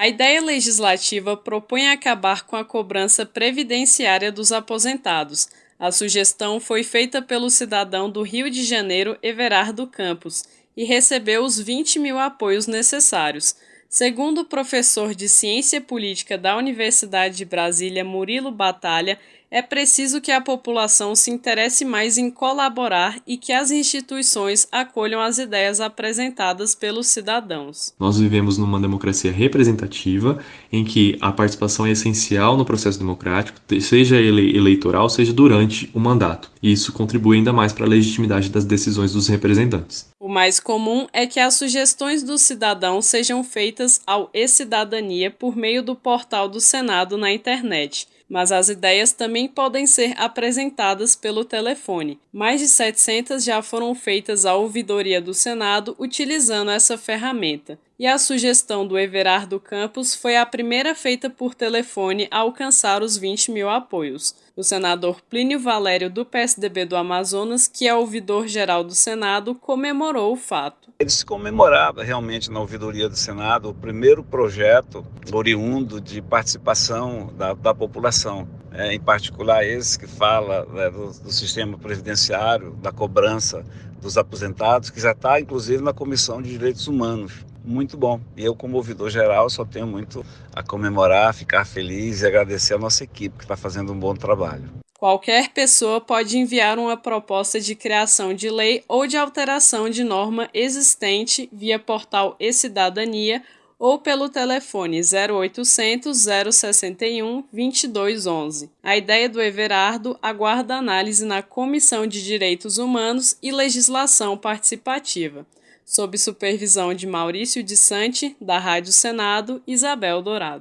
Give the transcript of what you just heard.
A ideia legislativa propõe acabar com a cobrança previdenciária dos aposentados. A sugestão foi feita pelo cidadão do Rio de Janeiro, Everardo Campos, e recebeu os 20 mil apoios necessários. Segundo o professor de Ciência Política da Universidade de Brasília, Murilo Batalha, é preciso que a população se interesse mais em colaborar e que as instituições acolham as ideias apresentadas pelos cidadãos. Nós vivemos numa democracia representativa em que a participação é essencial no processo democrático, seja ele eleitoral, seja durante o mandato. E isso contribui ainda mais para a legitimidade das decisões dos representantes. Mais comum é que as sugestões do cidadão sejam feitas ao e-Cidadania por meio do portal do Senado na internet mas as ideias também podem ser apresentadas pelo telefone. Mais de 700 já foram feitas à ouvidoria do Senado utilizando essa ferramenta. E a sugestão do Everardo Campos foi a primeira feita por telefone a alcançar os 20 mil apoios. O senador Plínio Valério, do PSDB do Amazonas, que é ouvidor-geral do Senado, comemorou o fato. Ele se comemorava realmente na ouvidoria do Senado o primeiro projeto oriundo de participação da, da população. É, em particular esse que fala né, do, do sistema previdenciário, da cobrança dos aposentados, que já está inclusive na Comissão de Direitos Humanos muito bom. E eu, como ouvidor geral, só tenho muito a comemorar, ficar feliz e agradecer a nossa equipe que está fazendo um bom trabalho. Qualquer pessoa pode enviar uma proposta de criação de lei ou de alteração de norma existente via portal e-Cidadania ou pelo telefone 0800 061 2211. A ideia do Everardo aguarda análise na Comissão de Direitos Humanos e Legislação Participativa sob supervisão de Maurício de Sante, da Rádio Senado, Isabel Dourado.